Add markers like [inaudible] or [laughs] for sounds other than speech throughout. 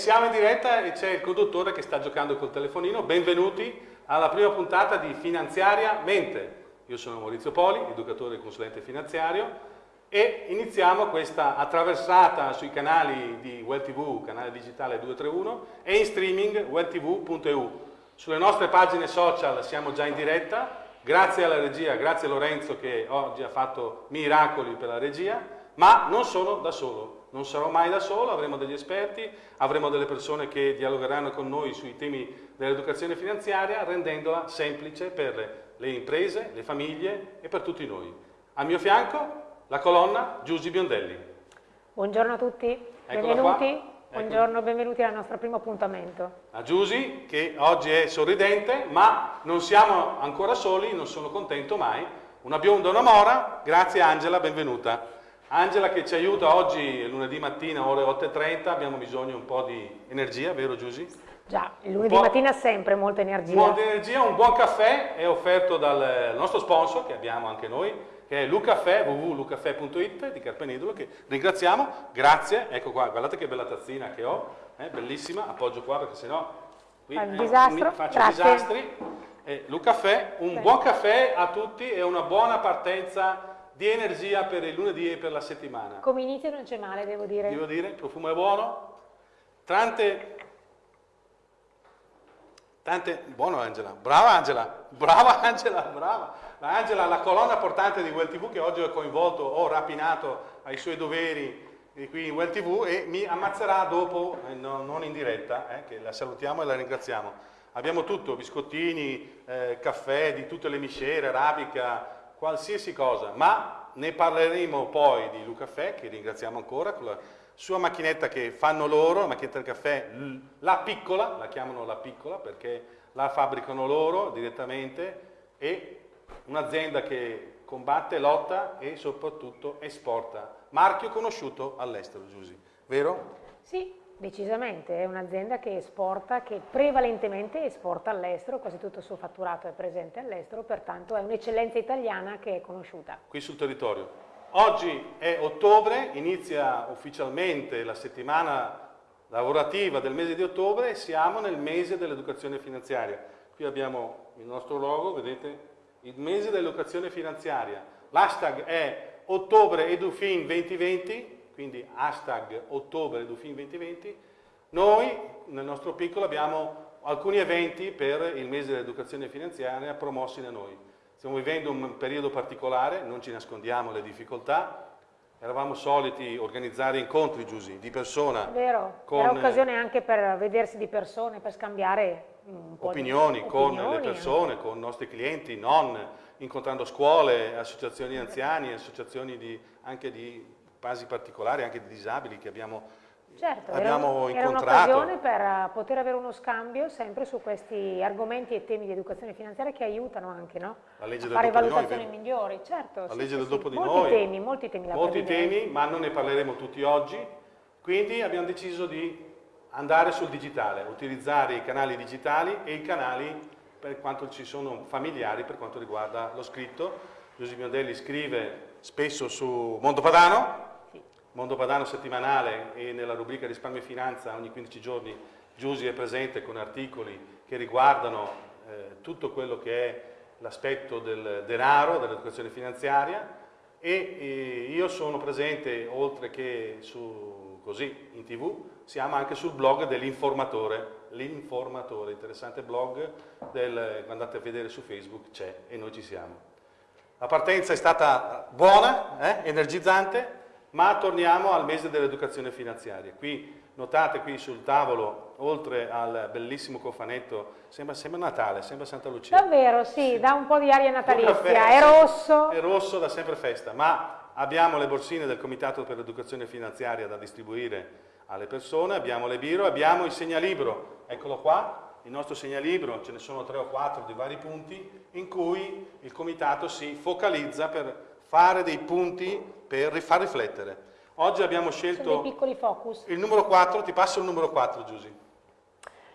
siamo in diretta e c'è il conduttore che sta giocando col telefonino. Benvenuti alla prima puntata di Finanziaria Mente. Io sono Maurizio Poli, educatore e consulente finanziario e iniziamo questa attraversata sui canali di Well TV, canale digitale 231 e in streaming welltv.eu. Sulle nostre pagine social siamo già in diretta, grazie alla regia, grazie a Lorenzo che oggi ha fatto miracoli per la regia, ma non sono da solo non sarò mai da solo, avremo degli esperti, avremo delle persone che dialogheranno con noi sui temi dell'educazione finanziaria, rendendola semplice per le imprese, le famiglie e per tutti noi. Al mio fianco la colonna Giusy Biondelli. Buongiorno a tutti, Eccola benvenuti. Qua. Buongiorno, benvenuti al nostro primo appuntamento. A Giusy, che oggi è sorridente, ma non siamo ancora soli, non sono contento mai. Una bionda una mora, grazie Angela, benvenuta. Angela che ci aiuta oggi, lunedì mattina, ore 8.30, abbiamo bisogno un po' di energia, vero Giusy? Già, il lunedì mattina sempre molta energia. Molta energia, un buon caffè è offerto dal nostro sponsor, che abbiamo anche noi, che è Lucaffè, www.lucaffè.it di Carpenedolo, che ringraziamo, grazie, ecco qua, guardate che bella tazzina che ho, eh, bellissima, appoggio qua perché sennò qui Fa eh, disastro. faccio grazie. disastri. Eh, Lucaffè, un Beh. buon caffè a tutti e una buona partenza di energia per il lunedì e per la settimana. Come inizio non c'è male, devo dire. Devo dire, il profumo è buono. Tante, tante, buono Angela, brava Angela, brava [laughs] Angela, brava. Angela, la colonna portante di Well TV che oggi ho coinvolto, ho rapinato ai suoi doveri qui in Well TV e mi ammazzerà dopo, eh, no, non in diretta, eh, che la salutiamo e la ringraziamo. Abbiamo tutto, biscottini, eh, caffè di tutte le miscere, arabica, qualsiasi cosa, ma ne parleremo poi di Luca Fè, che ringraziamo ancora, con la sua macchinetta che fanno loro, la macchinetta del caffè, la piccola, la chiamano la piccola perché la fabbricano loro direttamente e un'azienda che combatte, lotta e soprattutto esporta. Marchio conosciuto all'estero, Giusy, vero? Sì, Decisamente, è un'azienda che esporta, che prevalentemente esporta all'estero, quasi tutto il suo fatturato è presente all'estero, pertanto è un'eccellenza italiana che è conosciuta. Qui sul territorio. Oggi è ottobre, inizia ufficialmente la settimana lavorativa del mese di ottobre e siamo nel mese dell'educazione finanziaria. Qui abbiamo il nostro logo, vedete, il mese dell'educazione finanziaria. L'hashtag è ottobre edufin 2020 quindi hashtag ottobre Dufin 2020, noi nel nostro piccolo abbiamo alcuni eventi per il mese dell'educazione finanziaria promossi da noi. Stiamo vivendo un periodo particolare, non ci nascondiamo le difficoltà, eravamo soliti organizzare incontri, Giusy, di persona. Vero, con, era occasione anche per vedersi di persone, per scambiare opinioni, di opinioni con le persone, con i nostri clienti, non incontrando scuole, associazioni anziani, associazioni di, anche di casi particolari anche di disabili che abbiamo, certo, abbiamo era, incontrato. Era un'occasione per eh, poter avere uno scambio sempre su questi argomenti e temi di educazione finanziaria che aiutano anche no? a fare valutazioni noi, migliori. Certo, la sì, legge del sì, dopo sì. di molti noi. Temi, molti temi, molti temi, ma non ne parleremo tutti oggi. Quindi abbiamo deciso di andare sul digitale, utilizzare i canali digitali e i canali per quanto ci sono familiari per quanto riguarda lo scritto. Giuseppe Miondelli scrive spesso su Mondo Padano, Mondo Padano settimanale e nella rubrica risparmio e finanza ogni 15 giorni Giusy è presente con articoli che riguardano eh, tutto quello che è l'aspetto del denaro, dell'educazione finanziaria e eh, io sono presente oltre che su, così in tv, siamo anche sul blog dell'informatore, l'informatore, interessante blog del, andate a vedere su Facebook, c'è e noi ci siamo. La partenza è stata buona, eh, energizzante, ma torniamo al mese dell'educazione finanziaria. Qui notate qui sul tavolo, oltre al bellissimo cofanetto, sembra, sembra Natale, sembra Santa Lucia. Davvero, sì, sì. dà un po' di aria natalizia, caffè, è rosso. È rosso da sempre festa, ma abbiamo le borsine del Comitato per l'Educazione Finanziaria da distribuire alle persone, abbiamo le biro, abbiamo il segnalibro, eccolo qua, il nostro segnalibro, ce ne sono tre o quattro di vari punti, in cui il Comitato si focalizza per fare dei punti per far riflettere. Oggi abbiamo scelto il numero 4, ti passo il numero 4 Giusy.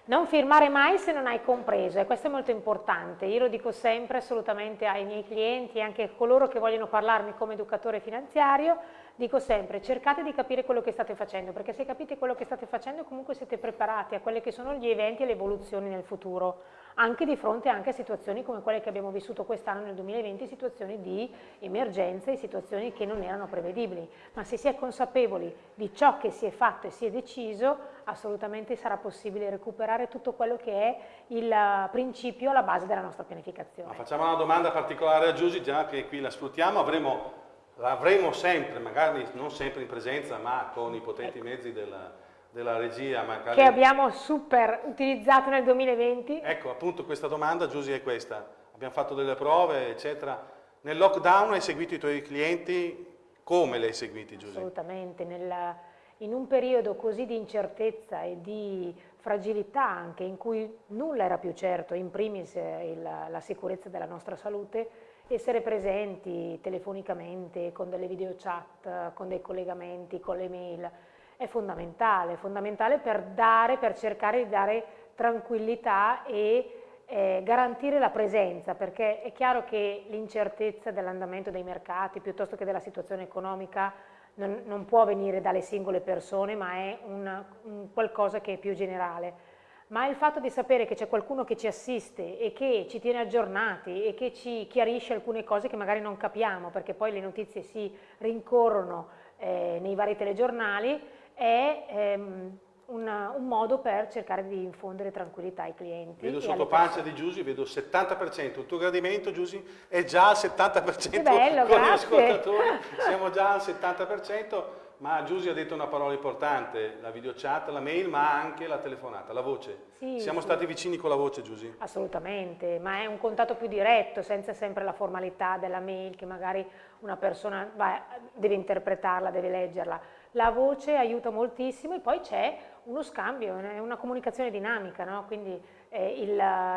Non firmare mai se non hai compreso e questo è molto importante, io lo dico sempre assolutamente ai miei clienti e anche a coloro che vogliono parlarmi come educatore finanziario, dico sempre cercate di capire quello che state facendo perché se capite quello che state facendo comunque siete preparati a quelli che sono gli eventi e le evoluzioni nel futuro anche di fronte anche a situazioni come quelle che abbiamo vissuto quest'anno nel 2020, situazioni di emergenza e situazioni che non erano prevedibili, ma se si è consapevoli di ciò che si è fatto e si è deciso, assolutamente sarà possibile recuperare tutto quello che è il principio alla base della nostra pianificazione. Ma facciamo una domanda particolare a Giusy, già che qui la sfruttiamo, avremo l'avremo sempre, magari non sempre in presenza, ma con i potenti mezzi della, della regia. Magari... Che abbiamo super utilizzato nel 2020. Ecco, appunto questa domanda, Giusy, è questa. Abbiamo fatto delle prove, eccetera. Nel lockdown hai seguito i tuoi clienti? Come li hai seguiti, Giusy? Assolutamente. Nella, in un periodo così di incertezza e di fragilità anche, in cui nulla era più certo, in primis il, la sicurezza della nostra salute, essere presenti telefonicamente, con delle video chat, con dei collegamenti, con le mail, è fondamentale, è fondamentale per dare, per cercare di dare tranquillità e eh, garantire la presenza, perché è chiaro che l'incertezza dell'andamento dei mercati piuttosto che della situazione economica non, non può venire dalle singole persone, ma è una, un qualcosa che è più generale. Ma il fatto di sapere che c'è qualcuno che ci assiste e che ci tiene aggiornati e che ci chiarisce alcune cose che magari non capiamo, perché poi le notizie si rincorrono eh, nei vari telegiornali, è ehm, una, un modo per cercare di infondere tranquillità ai clienti. Vedo sotto pancia di Giusy, vedo il 70%, il tuo gradimento Giusy è già al 70% che bello, [laughs] con grazie. gli ascoltatori, siamo già al 70%, ma Giusy ha detto una parola importante, la video chat, la mail, ma anche la telefonata, la voce. Sì, siamo sì. stati vicini con la voce Giusy? Assolutamente, ma è un contatto più diretto, senza sempre la formalità della mail che magari una persona va, deve interpretarla, deve leggerla la voce aiuta moltissimo e poi c'è uno scambio, è una comunicazione dinamica, no? quindi eh, il,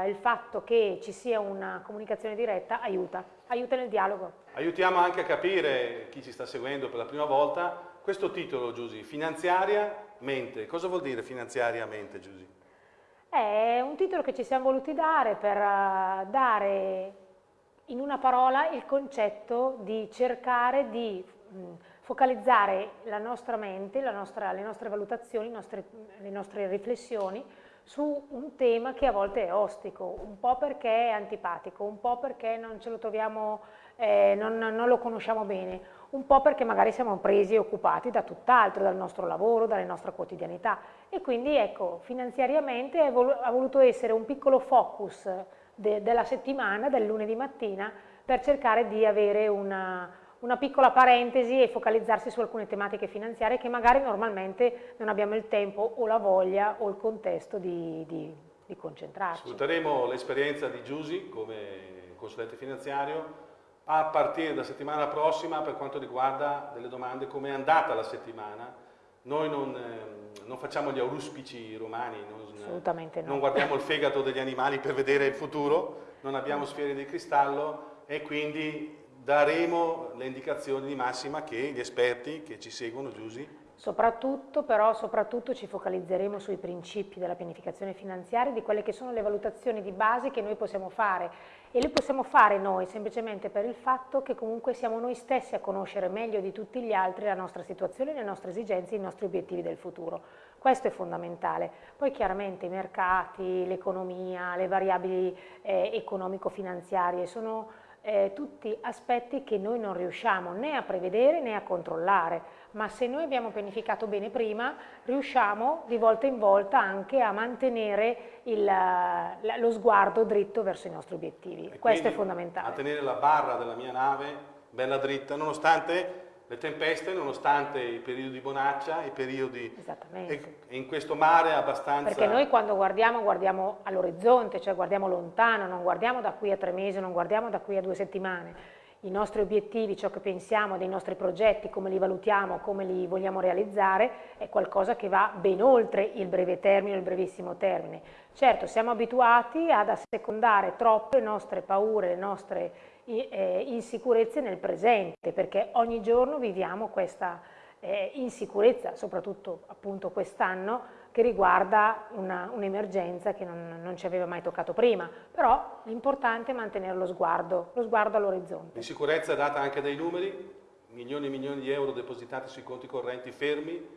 il, fatto che ci sia una comunicazione diretta aiuta, aiuta nel dialogo. Aiutiamo anche a capire, chi ci sta seguendo per la prima volta, questo titolo Giusy, finanziariamente, cosa vuol dire finanziariamente Giusy? È un titolo che ci siamo voluti dare per uh, dare in una parola il concetto di cercare di mh, focalizzare la nostra mente, la nostra, le nostre valutazioni, nostre, le nostre riflessioni su un tema che a volte è ostico, un po' perché è antipatico, un po' perché non ce lo troviamo, eh, non, non, lo conosciamo bene, un po' perché magari siamo presi e occupati da tutt'altro, dal nostro lavoro, dalla nostra quotidianità. E quindi ecco, finanziariamente ha voluto essere un piccolo focus de, della settimana, del lunedì mattina, per cercare di avere una, una piccola parentesi e focalizzarsi su alcune tematiche finanziarie che magari normalmente non abbiamo il tempo o la voglia o il contesto di, di, di concentrarci. Sfrutteremo l'esperienza di Giusy come consulente finanziario a partire da settimana prossima per quanto riguarda delle domande come è andata la settimana. Noi non, eh, non facciamo gli auruspici romani, non, no. non guardiamo il fegato degli animali per vedere il futuro, non abbiamo sfere di cristallo e quindi daremo le indicazioni di massima che gli esperti che ci seguono, Giusy, Soprattutto, però, soprattutto ci focalizzeremo sui principi della pianificazione finanziaria, di quelle che sono le valutazioni di base che noi possiamo fare e le possiamo fare noi semplicemente per il fatto che comunque siamo noi stessi a conoscere meglio di tutti gli altri la nostra situazione, le nostre esigenze, i nostri obiettivi del futuro. Questo è fondamentale. Poi chiaramente i mercati, l'economia, le variabili eh, economico-finanziarie sono eh, tutti aspetti che noi non riusciamo né a prevedere né a controllare, ma se noi abbiamo pianificato bene prima, riusciamo di volta in volta anche a mantenere il, lo sguardo dritto verso i nostri obiettivi. E Questo è fondamentale. A tenere la barra della mia nave bella dritta, nonostante le tempeste, nonostante i periodi di bonaccia, i periodi... Esattamente. E in questo mare abbastanza... Perché noi quando guardiamo, guardiamo all'orizzonte, cioè guardiamo lontano, non guardiamo da qui a tre mesi, non guardiamo da qui a due settimane. I nostri obiettivi, ciò che pensiamo dei nostri progetti, come li valutiamo, come li vogliamo realizzare, è qualcosa che va ben oltre il breve termine il brevissimo termine. Certo, siamo abituati ad assecondare troppo le nostre paure, le nostre insicurezze nel presente, perché ogni giorno viviamo questa eh, insicurezza, soprattutto appunto quest'anno, che riguarda un'emergenza un che non, non, ci aveva mai toccato prima, però l'importante è mantenere lo sguardo, lo sguardo all'orizzonte. L'insicurezza è data anche dai numeri, milioni e milioni di euro depositati sui conti correnti fermi,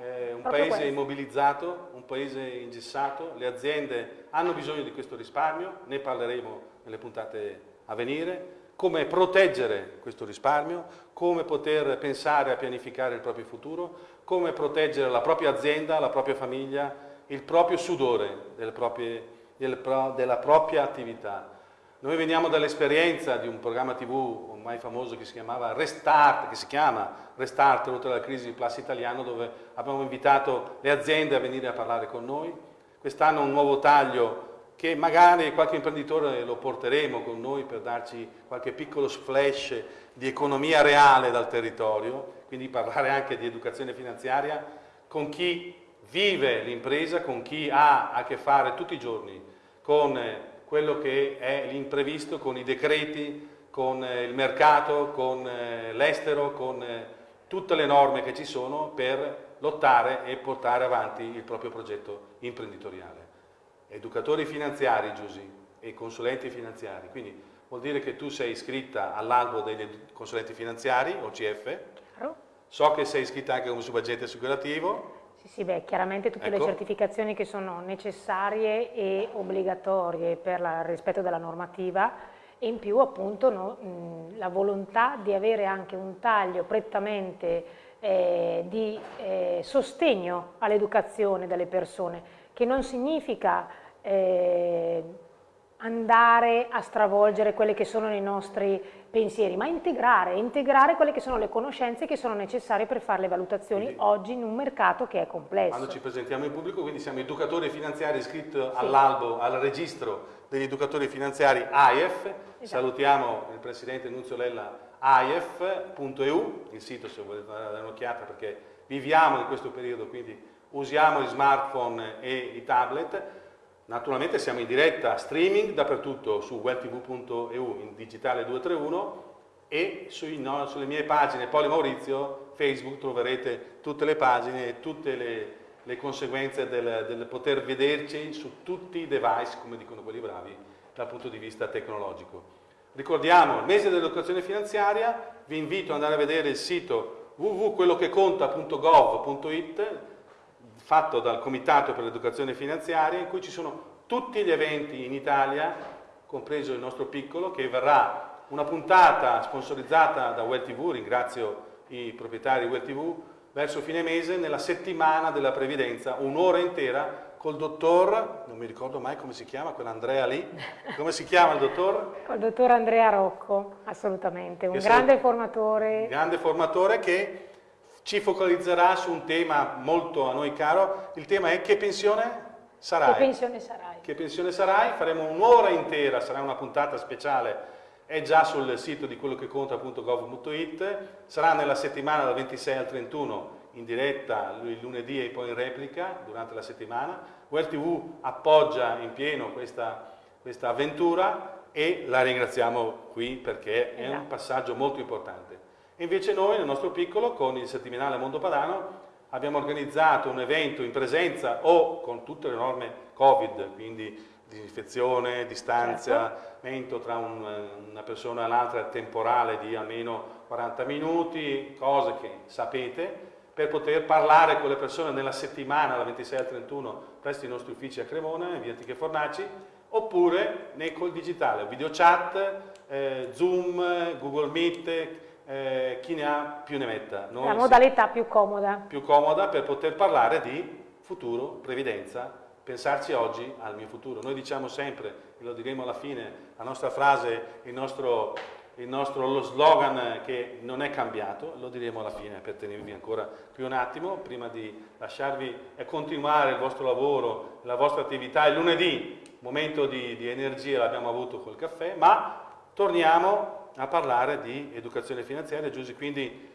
eh, un paese questo. immobilizzato, un paese ingessato, le aziende hanno bisogno di questo risparmio, ne parleremo nelle puntate a venire, come proteggere questo risparmio, come poter pensare a pianificare il proprio futuro, come proteggere la propria azienda, la propria famiglia, il proprio sudore proprie, della propria attività. Noi veniamo dall'esperienza di un programma tv ormai famoso che si chiamava Restart, che si chiama Restart, oltre alla crisi di Plus Italiano, dove abbiamo invitato le aziende a venire a parlare con noi. Quest'anno un nuovo taglio che magari qualche imprenditore lo porteremo con noi per darci qualche piccolo splash di economia reale dal territorio, quindi parlare anche di educazione finanziaria con chi vive l'impresa, con chi ha a che fare tutti i giorni con quello che è l'imprevisto, con i decreti, con il mercato, con eh, l'estero, con eh, tutte le norme che ci sono per lottare e portare avanti il proprio progetto imprenditoriale educatori finanziari, Giusy, e consulenti finanziari, quindi vuol dire che tu sei iscritta all'albo dei consulenti finanziari, OCF, Chiaro. so che sei iscritta anche come subagente assicurativo. Sì, sì, beh, chiaramente tutte ecco. le certificazioni che sono necessarie e obbligatorie per il rispetto della normativa e in più appunto no, mh, la volontà di avere anche un taglio prettamente eh, di eh, sostegno all'educazione delle persone, che non significa eh, andare a stravolgere quelli che sono i nostri pensieri, ma integrare, integrare quelle che sono le conoscenze che sono necessarie per fare le valutazioni quindi, oggi in un mercato che è complesso. Quando ci presentiamo in pubblico, quindi siamo educatori finanziari iscritti sì. all'albo, al registro degli educatori finanziari AIF, esatto. salutiamo il Presidente Nunzio Lella AIF.eu, il sito se volete dare un'occhiata perché viviamo in questo periodo, quindi usiamo i smartphone e i tablet, naturalmente siamo in diretta streaming dappertutto su webtv.eu in digitale 231 e sui, no, sulle mie pagine Poli Maurizio, Facebook troverete tutte le pagine e tutte le, le conseguenze del, del, poter vederci su tutti i device, come dicono quelli bravi, dal punto di vista tecnologico. Ricordiamo il mese dell'educazione finanziaria, vi invito ad andare a vedere il sito www.quellocheconta.gov.it fatto dal Comitato per l'Educazione Finanziaria in cui ci sono tutti gli eventi in Italia, compreso il nostro piccolo, che verrà una puntata sponsorizzata da Well TV, ringrazio i proprietari di Well TV, verso fine mese nella settimana della previdenza, un'ora intera col dottor, non mi ricordo mai come si chiama, quell'Andrea lì, come si chiama il dottor? Col dottor Andrea Rocco, assolutamente, un grande formatore. Un grande formatore che ci focalizzerà su un tema molto a noi caro, il tema è che pensione sarai? Che pensione sarai? Che pensione sarai? Faremo un'ora intera, sarà una puntata speciale, è già sul sito di quello che conta.gov.it, sarà nella settimana dal 26 al 31 in diretta il lunedì e poi in replica durante la settimana. Well TV appoggia in pieno questa, questa avventura e la ringraziamo qui perché è un passaggio molto importante. Invece noi, nel nostro piccolo, con il settimanale Mondo Padano, abbiamo organizzato un evento in presenza o con tutte le norme Covid, quindi disinfezione, distanziamento certo. tra un, una persona e l'altra temporale di almeno 40 minuti, cose che sapete, per poter parlare con le persone nella settimana, dal 26 al 31, presso i nostri uffici a Cremona, in via Antiche Fornaci, oppure nei col digitale, video chat, eh, Zoom, Google Meet, eh, chi ne ha più ne metta. Noi La modalità più comoda. Più comoda per poter parlare di futuro, previdenza, pensarci oggi al mio futuro. Noi diciamo sempre, e lo diremo alla fine, la nostra frase, il nostro, il nostro lo slogan che non è cambiato, lo diremo alla fine per tenervi ancora qui un attimo, prima di lasciarvi e continuare il vostro lavoro, la vostra attività. Il lunedì, momento di, di energia l'abbiamo avuto col caffè, ma torniamo a parlare di educazione finanziaria, Giusy, quindi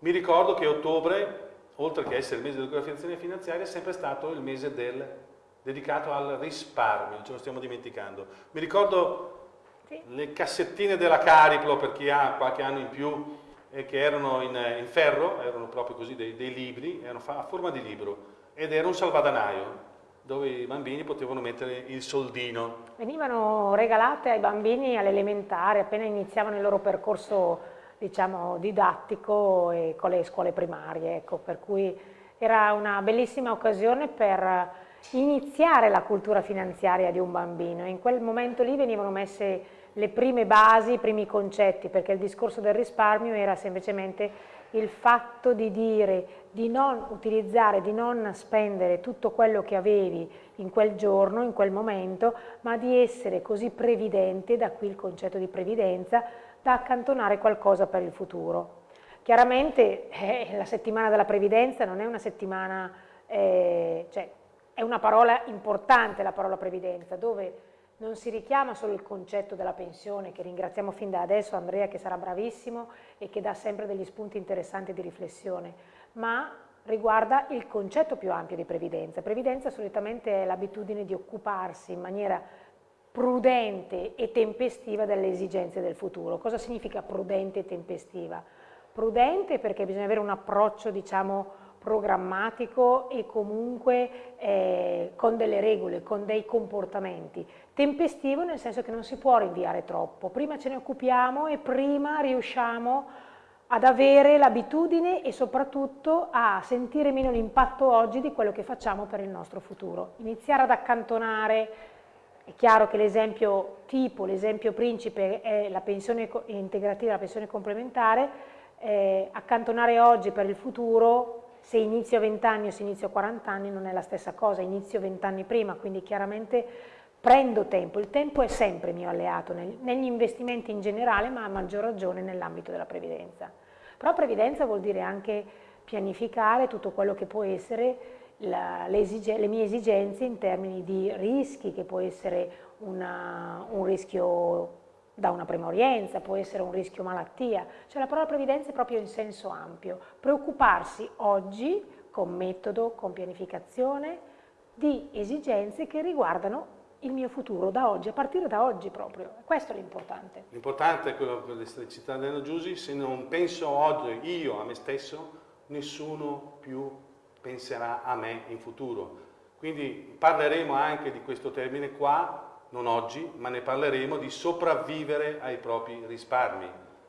mi ricordo che ottobre, oltre che essere il mese di educazione finanziaria, è sempre stato il mese del, dedicato al risparmio, ce lo stiamo dimenticando. Mi ricordo sì. le cassettine della Cariplo, per chi ha qualche anno in più, eh, che erano in, in, ferro, erano proprio così dei, dei libri, erano a forma di libro, ed era un salvadanaio dove i bambini potevano mettere il soldino. Venivano regalate ai bambini all'elementare appena iniziavano il loro percorso diciamo, didattico e con le scuole primarie, ecco, per cui era una bellissima occasione per iniziare la cultura finanziaria di un bambino. In quel momento lì venivano messe le prime basi, i primi concetti, perché il discorso del risparmio era semplicemente il fatto di dire di non utilizzare, di non spendere tutto quello che avevi in quel giorno, in quel momento, ma di essere così previdente, da qui il concetto di previdenza, da accantonare qualcosa per il futuro. Chiaramente eh, la settimana della previdenza non è una settimana, eh, cioè è una parola importante la parola previdenza, dove non si richiama solo il concetto della pensione, che ringraziamo fin da adesso Andrea che sarà bravissimo e che dà sempre degli spunti interessanti di riflessione, ma riguarda il concetto più ampio di previdenza. Previdenza solitamente è l'abitudine di occuparsi in maniera prudente e tempestiva delle esigenze del futuro. Cosa significa prudente e tempestiva? Prudente perché bisogna avere un approccio, diciamo, programmatico e comunque eh, con delle regole, con dei comportamenti. Tempestivo nel senso che non si può rinviare troppo, prima ce ne occupiamo e prima riusciamo ad avere l'abitudine e soprattutto a sentire meno l'impatto oggi di quello che facciamo per il nostro futuro. Iniziare ad accantonare è chiaro che l'esempio tipo, l'esempio principe è la pensione integrativa, la pensione complementare, eh, accantonare oggi per il futuro, se inizio a 20 anni o se inizio a 40 anni non è la stessa cosa, inizio 20 anni prima, quindi chiaramente prendo tempo, il tempo è sempre mio alleato nel, negli investimenti in generale, ma a maggior ragione nell'ambito della previdenza. Però previdenza vuol dire anche pianificare tutto quello che può essere la, le, esige, le, mie esigenze in termini di rischi, che può essere una, un rischio da una premorienza, può essere un rischio malattia, cioè la parola previdenza è proprio in senso ampio, preoccuparsi oggi con metodo, con pianificazione, di esigenze che riguardano il mio futuro da oggi, a partire da oggi proprio. Questo è l'importante. L'importante è quello che sta citando Giussi, se non penso oggi io a me stesso, nessuno più penserà a me in futuro. Quindi parleremo anche di questo termine qua, non oggi, ma ne parleremo di sopravvivere ai propri risparmi.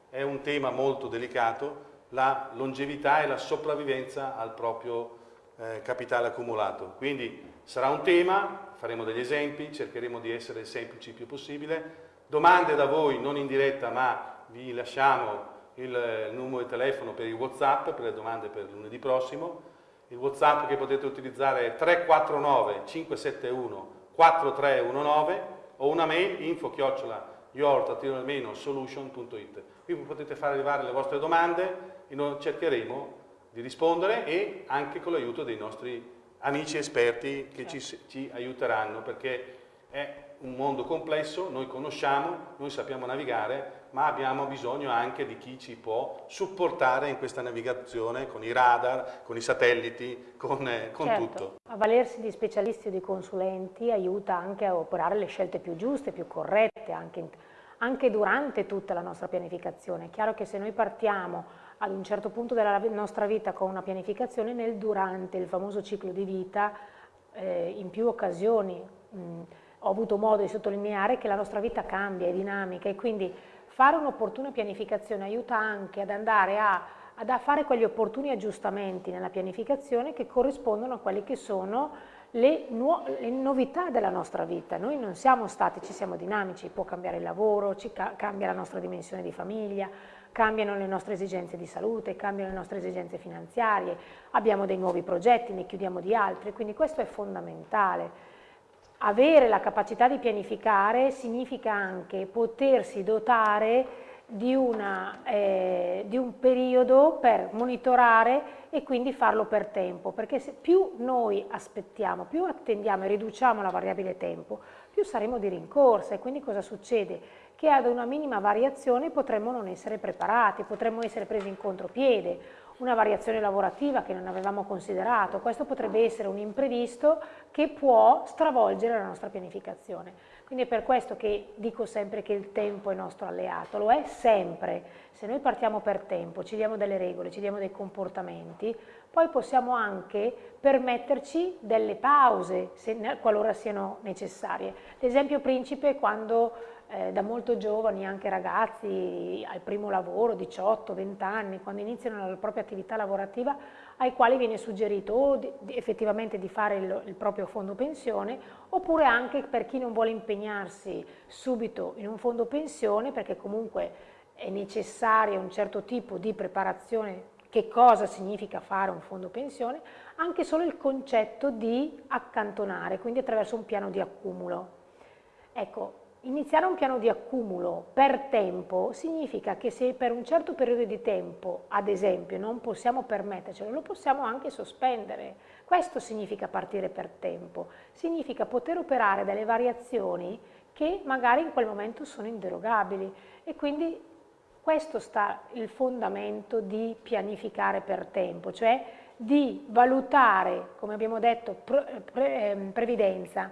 È un tema molto delicato, la longevità e la sopravvivenza al proprio eh, capitale accumulato. Quindi sarà un tema, faremo degli esempi, cercheremo di essere semplici il più possibile. Domande da voi, non in diretta, ma vi lasciamo il, numero di telefono per il Whatsapp, per le domande per lunedì prossimo il whatsapp che potete utilizzare è 349 571 4319 o una mail info chiocciola your-solution.it qui potete fare arrivare le vostre domande e noi cercheremo di rispondere e anche con l'aiuto dei nostri amici esperti che ci, certo. ci aiuteranno perché è un mondo complesso, noi conosciamo, noi sappiamo navigare, ma abbiamo bisogno anche di chi ci può supportare in questa navigazione con i radar, con i satelliti, con, eh, con certo. tutto. Avvalersi di specialisti o di consulenti aiuta anche a operare le scelte più giuste, più corrette, anche, anche durante tutta la nostra pianificazione. È chiaro che se noi partiamo ad un certo punto della nostra vita con una pianificazione, nel durante il famoso ciclo di vita, eh, in più occasioni, mh, ho avuto modo di sottolineare che la nostra vita cambia, è dinamica e quindi fare un'opportuna pianificazione aiuta anche ad andare a, ad fare quegli opportuni aggiustamenti nella pianificazione che corrispondono a quelle che sono le, le, novità della nostra vita. Noi non siamo statici, siamo dinamici, può cambiare il lavoro, ca cambia la nostra dimensione di famiglia, cambiano le nostre esigenze di salute, cambiano le nostre esigenze finanziarie, abbiamo dei nuovi progetti, ne chiudiamo di altri, quindi questo è fondamentale. Avere la capacità di pianificare significa anche potersi dotare di, una, eh, di, un periodo per monitorare e quindi farlo per tempo, perché più noi aspettiamo, più attendiamo e riduciamo la variabile tempo, più saremo di rincorsa e quindi cosa succede? Che ad una minima variazione potremmo non essere preparati, potremmo essere presi in contropiede una variazione lavorativa che non avevamo considerato. Questo potrebbe essere un imprevisto che può stravolgere la nostra pianificazione. Quindi è per questo che dico sempre che il tempo è nostro alleato, lo è sempre. Se noi partiamo per tempo, ci diamo delle regole, ci diamo dei comportamenti, poi possiamo anche permetterci delle pause, se, qualora siano necessarie. L'esempio principe è quando eh, da molto giovani, anche ragazzi al primo lavoro, 18-20 anni, quando iniziano la propria attività lavorativa, ai quali viene suggerito o di, effettivamente di fare il, il, proprio fondo pensione oppure anche per chi non vuole impegnarsi subito in un fondo pensione perché comunque è necessario un certo tipo di preparazione che cosa significa fare un fondo pensione, anche solo il concetto di accantonare, quindi attraverso un piano di accumulo. Ecco, Iniziare un piano di accumulo per tempo significa che se per un certo periodo di tempo, ad esempio, non possiamo permettercelo, lo possiamo anche sospendere. Questo significa partire per tempo, significa poter operare delle variazioni che magari in quel momento sono inderogabili e quindi questo sta il fondamento di pianificare per tempo, cioè di valutare, come abbiamo detto, pre, pre, ehm, previdenza,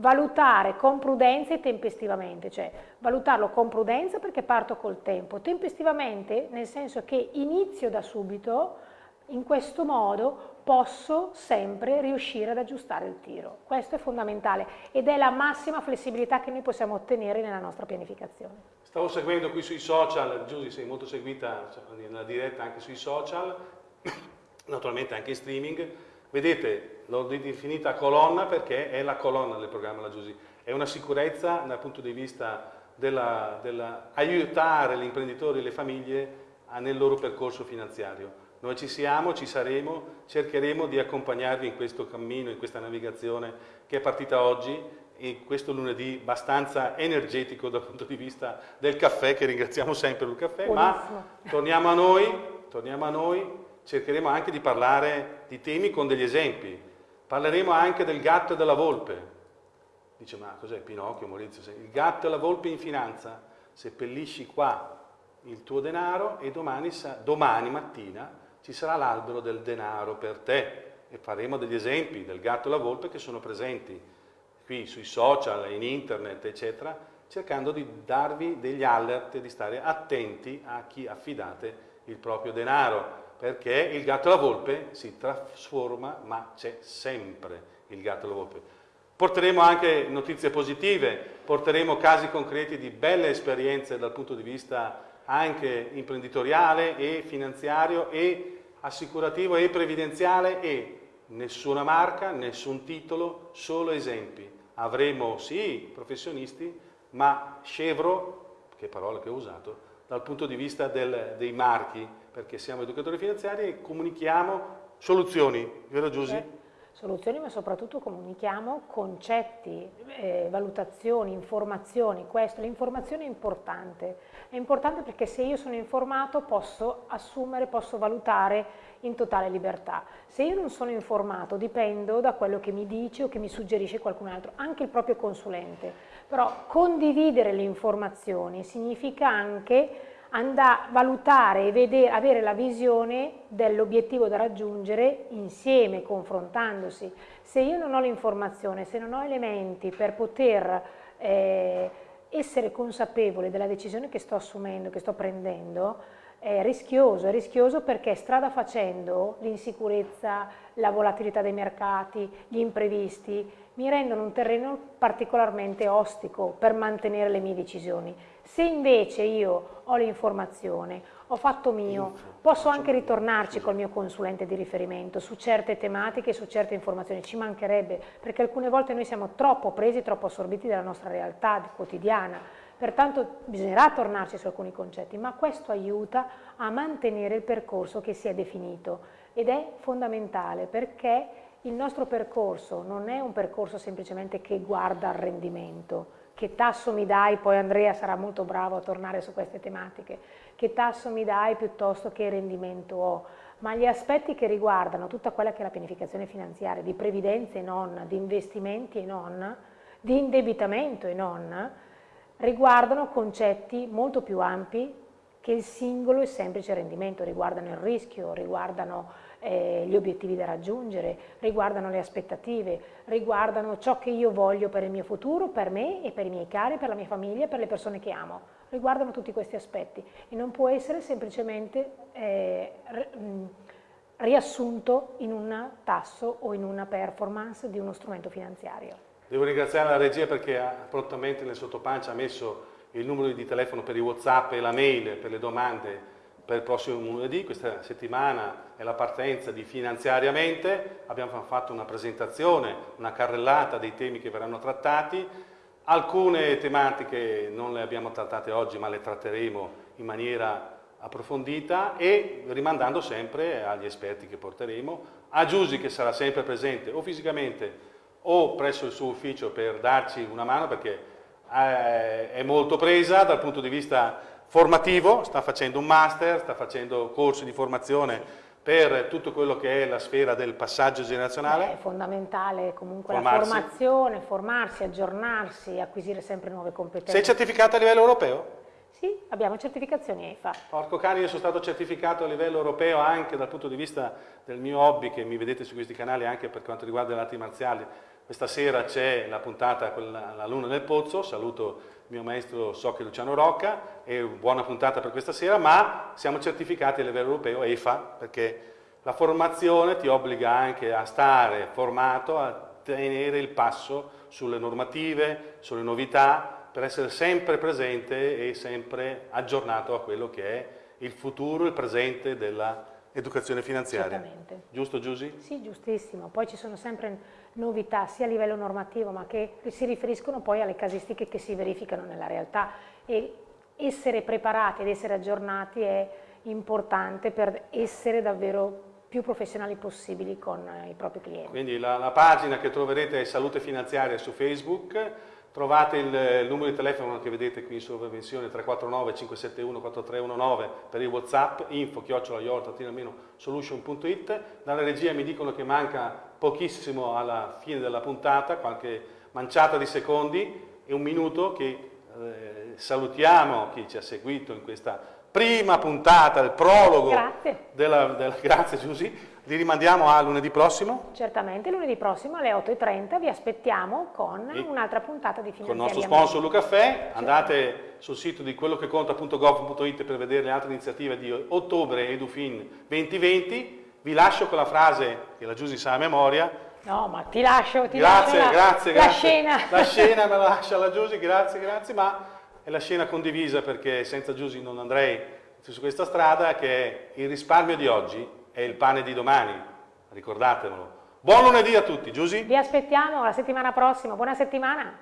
valutare con prudenza e tempestivamente, cioè valutarlo con prudenza perché parto col tempo, tempestivamente nel senso che inizio da subito, in questo modo posso sempre riuscire ad aggiustare il tiro. Questo è fondamentale ed è la massima flessibilità che noi possiamo ottenere nella nostra pianificazione. Stavo seguendo qui sui social, Giusy sei molto seguita nella diretta anche sui social, [coughs] naturalmente anche in streaming, Vedete, l'ho definita colonna perché è la colonna del programma La Giusy. È una sicurezza dal punto di vista dell'aiutare gli imprenditori e le famiglie nel loro percorso finanziario. Noi ci siamo, ci saremo, cercheremo di accompagnarvi in questo cammino, in questa navigazione che è partita oggi e questo lunedì abbastanza energetico dal punto di vista del caffè, che ringraziamo sempre il caffè, Buonissimo. ma torniamo a noi, torniamo a noi cercheremo anche di parlare di temi con degli esempi. Parleremo anche del gatto e della volpe. Dice, ma cos'è Pinocchio, Maurizio? Il gatto e la volpe in finanza, seppellisci qua il tuo denaro e domani, domani mattina ci sarà l'albero del denaro per te. E faremo degli esempi del gatto e la volpe che sono presenti qui sui social, in internet, eccetera, cercando di darvi degli alert e di stare attenti a chi affidate il proprio denaro perché il gatto e la volpe si trasforma, ma c'è sempre il gatto e la volpe. Porteremo anche notizie positive, porteremo casi concreti di belle esperienze dal punto di vista anche imprenditoriale e finanziario e assicurativo e previdenziale e nessuna marca, nessun titolo, solo esempi. Avremo sì professionisti, ma scevro, che parola che ho usato, dal punto di vista del, dei marchi, perché siamo educatori finanziari e comunichiamo soluzioni, vero Giusy? Eh, soluzioni ma soprattutto comunichiamo concetti, eh, valutazioni, informazioni, questo, l'informazione è importante, è importante perché se io sono informato posso assumere, posso valutare in totale libertà. Se io non sono informato dipendo da quello che mi dice o che mi suggerisce qualcun altro, anche il proprio consulente. Però condividere le informazioni significa anche andare, valutare e vedere, avere la visione dell'obiettivo da raggiungere insieme, confrontandosi. Se io non ho l'informazione, se non ho elementi per poter eh, essere consapevole della decisione che sto assumendo, che sto prendendo, è rischioso, è rischioso perché strada facendo l'insicurezza, la volatilità dei mercati, gli imprevisti, mi rendono un terreno particolarmente ostico per mantenere le mie decisioni. Se invece io ho l'informazione, ho fatto mio, posso anche ritornarci col mio consulente di riferimento su certe tematiche, su certe informazioni, ci mancherebbe, perché alcune volte noi siamo troppo presi, troppo assorbiti dalla nostra realtà quotidiana, pertanto bisognerà tornarci su alcuni concetti, ma questo aiuta a mantenere il percorso che si è definito. Ed è fondamentale perché il nostro percorso non è un percorso semplicemente che guarda al rendimento, che tasso mi dai, poi Andrea sarà molto bravo a tornare su queste tematiche, che tasso mi dai piuttosto che rendimento ho, ma gli aspetti che riguardano tutta quella che è la pianificazione finanziaria, di previdenza e non, di investimenti e non, di indebitamento e non, riguardano concetti molto più ampi che il singolo e semplice rendimento, riguardano il rischio, riguardano eh, gli obiettivi da raggiungere, riguardano le aspettative, riguardano ciò che io voglio per il mio futuro, per me e per i miei cari, per la mia famiglia, per le persone che amo. Riguardano tutti questi aspetti e non può essere semplicemente eh, riassunto in un tasso o in una performance di uno strumento finanziario. Devo ringraziare la regia perché ha prontamente nel sottopancia messo il numero di telefono per i whatsapp e la mail per le domande per il prossimo lunedì, questa settimana è la partenza di Finanziariamente, abbiamo fatto una presentazione, una carrellata dei temi che verranno trattati, alcune tematiche non le abbiamo trattate oggi ma le tratteremo in maniera approfondita e rimandando sempre agli esperti che porteremo, a Giusy che sarà sempre presente o fisicamente o presso il suo ufficio per darci una mano perché eh, è molto presa dal punto di vista formativo, sta facendo un master, sta facendo corsi di formazione per tutto quello che è la sfera del passaggio generazionale. Beh, è fondamentale comunque formarsi. la formazione, formarsi, aggiornarsi, acquisire sempre nuove competenze. Sei certificata a livello europeo? Sì, abbiamo certificazioni EFA. Porco cani, io sono stato certificato a livello europeo anche dal punto di vista del mio hobby, che mi vedete su questi canali anche per quanto riguarda le arti marziali. Questa sera c'è la puntata con la Luna nel Pozzo, saluto mio maestro Socchi Luciano Rocca, è buona puntata per questa sera, ma siamo certificati a livello europeo, EFA, perché la formazione ti obbliga anche a stare formato, a tenere il passo sulle normative, sulle novità, per essere sempre presente e sempre aggiornato a quello che è il futuro, il presente dell'educazione finanziaria. Giusto Giusy? Sì, giustissimo. Poi ci sono sempre novità sia a livello normativo ma che si riferiscono poi alle casistiche che si verificano nella realtà e essere preparati ed essere aggiornati è importante per essere davvero più professionali possibili con i propri clienti. Quindi la, la pagina che troverete è Salute Finanziaria su Facebook, Trovate il, il, numero di telefono che vedete qui in sovravenzione 349 571 4319 per il Whatsapp, info chiocciolaiort-solution.it. Dalla regia mi dicono che manca pochissimo alla fine della puntata, qualche manciata di secondi e un minuto che eh, salutiamo chi ci ha seguito in questa prima puntata, il prologo. Grazie. Della, della, [laughs] grazie Giusy li rimandiamo a lunedì prossimo? Certamente, lunedì prossimo alle 8.30 vi aspettiamo con un'altra puntata di Con il nostro sponsor Lucaffè, andate sul sito di quellocheconta.gov.it per vedere le altre iniziative di ottobre Edufin 2020. Vi lascio con la frase che la Giusy sa a memoria. No, ma ti lascio, ti grazie, lascio grazie, la, grazie. la scena. La [laughs] scena me la lascia la Giusy, grazie, grazie, ma è la scena condivisa perché senza Giusy non andrei su questa strada che è il risparmio di oggi è il pane di domani, ricordatevelo. Buon lunedì a tutti, Giusy. Vi aspettiamo la settimana prossima, buona settimana.